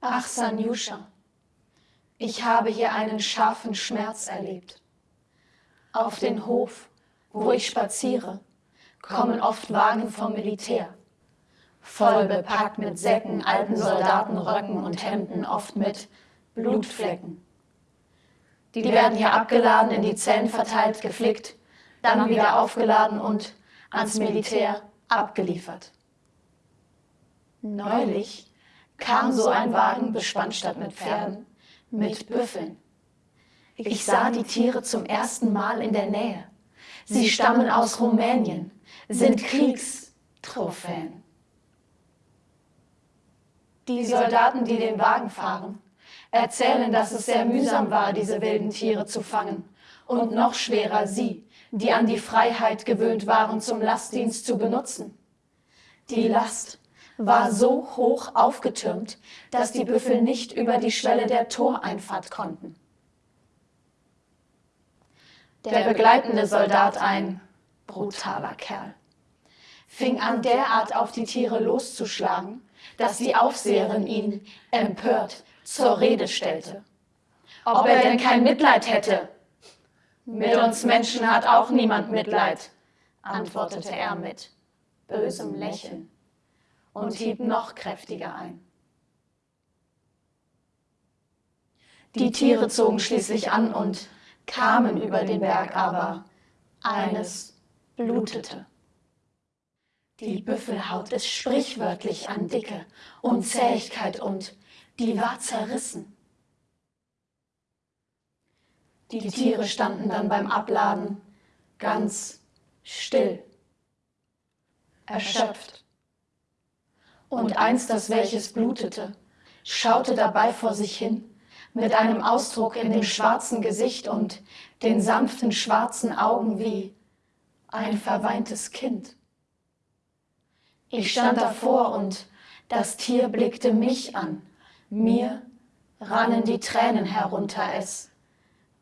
Ach, Sanjuscha, ich habe hier einen scharfen Schmerz erlebt. Auf den Hof, wo ich spaziere, kommen oft Wagen vom Militär, voll bepackt mit Säcken, alten Soldatenröcken und Hemden, oft mit Blutflecken. Die werden hier abgeladen, in die Zellen verteilt, geflickt, dann wieder aufgeladen und ans Militär abgeliefert. Neulich kam so ein Wagen, bespannt statt mit Pferden, mit Büffeln. Ich sah die Tiere zum ersten Mal in der Nähe. Sie stammen aus Rumänien, sind Kriegstrophäen. Die Soldaten, die den Wagen fahren, erzählen, dass es sehr mühsam war, diese wilden Tiere zu fangen. Und noch schwerer sie, die an die Freiheit gewöhnt waren, zum Lastdienst zu benutzen. Die Last war so hoch aufgetürmt, dass die Büffel nicht über die Schwelle der Toreinfahrt konnten. Der begleitende Soldat, ein brutaler Kerl, fing an derart auf die Tiere loszuschlagen, dass die Aufseherin ihn empört zur Rede stellte. Ob er denn kein Mitleid hätte. Mit uns Menschen hat auch niemand Mitleid, antwortete er mit bösem Lächeln und hieb noch kräftiger ein. Die Tiere zogen schließlich an und kamen über den Berg, aber eines blutete. Die Büffelhaut ist sprichwörtlich an Dicke und Zähigkeit und die war zerrissen. Die Tiere standen dann beim Abladen ganz still, erschöpft und eins, das welches blutete, schaute dabei vor sich hin, mit einem Ausdruck in dem schwarzen Gesicht und den sanften schwarzen Augen wie ein verweintes Kind. Ich stand davor und das Tier blickte mich an. Mir rannen die Tränen herunter, es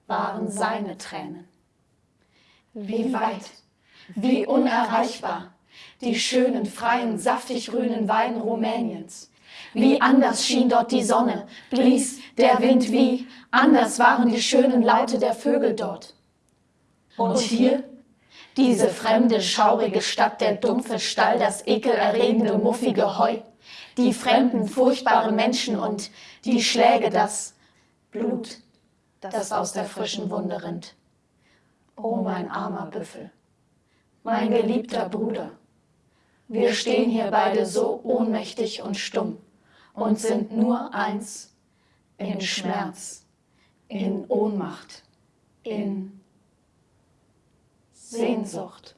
waren seine Tränen. Wie weit, wie unerreichbar die schönen, freien, saftig grünen Weiden Rumäniens. Wie anders schien dort die Sonne, blies der Wind, wie anders waren die schönen Laute der Vögel dort. Und hier diese fremde, schaurige Stadt, der dumpfe Stall, das ekelerregende, muffige Heu, die fremden, furchtbare Menschen und die Schläge, das Blut, das aus der frischen Wunde rinnt. O mein armer Büffel, mein geliebter Bruder, wir stehen hier beide so ohnmächtig und stumm und sind nur eins in Schmerz, in Ohnmacht, in Sehnsucht.